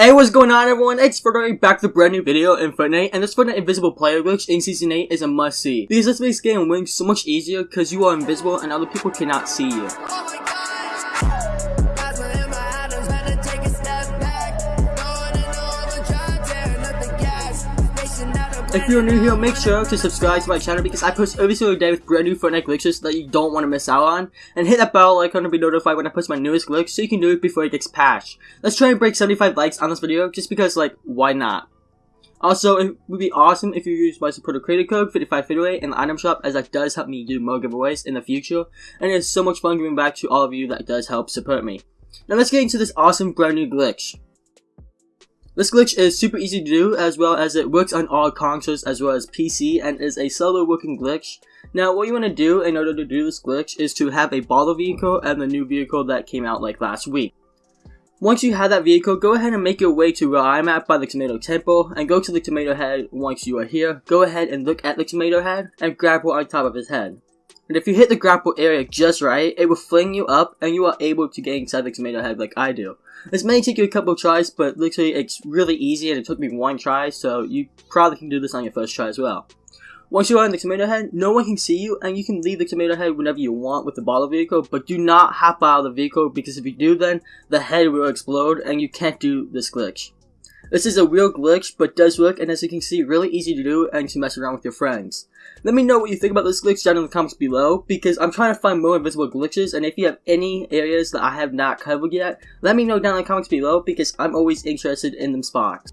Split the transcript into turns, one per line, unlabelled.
Hey, what's going on everyone? It's Fortnite back with a brand new video in Fortnite, and this Fortnite Invisible Player glitch in Season 8 is a must-see. Because this makes getting wins so much easier because you are invisible and other people cannot see you. If you're new here, make sure to subscribe to my channel because I post every single day with brand new Fortnite glitches that you don't want to miss out on. And hit that bell icon to be notified when I post my newest glitch so you can do it before it gets patched. Let's try and break 75 likes on this video just because, like, why not? Also, it would be awesome if you use my supporter creator code 5558 in the item shop as that does help me do more giveaways in the future. And it's so much fun giving back to all of you that does help support me. Now let's get into this awesome brand new glitch. This glitch is super easy to do as well as it works on all consoles as well as PC and is a solo working glitch. Now what you want to do in order to do this glitch is to have a Baller vehicle and the new vehicle that came out like last week. Once you have that vehicle, go ahead and make your way to where I'm at by the Tomato Temple and go to the Tomato Head once you are here. Go ahead and look at the Tomato Head and grab one on top of his head. And if you hit the grapple area just right, it will fling you up and you are able to get inside the tomato head like I do. This may take you a couple of tries, but literally it's really easy and it took me one try, so you probably can do this on your first try as well. Once you are in the tomato head, no one can see you and you can leave the tomato head whenever you want with the Baller vehicle, but do not hop out of the vehicle because if you do then, the head will explode and you can't do this glitch. This is a real glitch, but does work, and as you can see, really easy to do and to mess around with your friends. Let me know what you think about this glitch down in the comments below, because I'm trying to find more invisible glitches, and if you have any areas that I have not covered yet, let me know down in the comments below, because I'm always interested in them spots.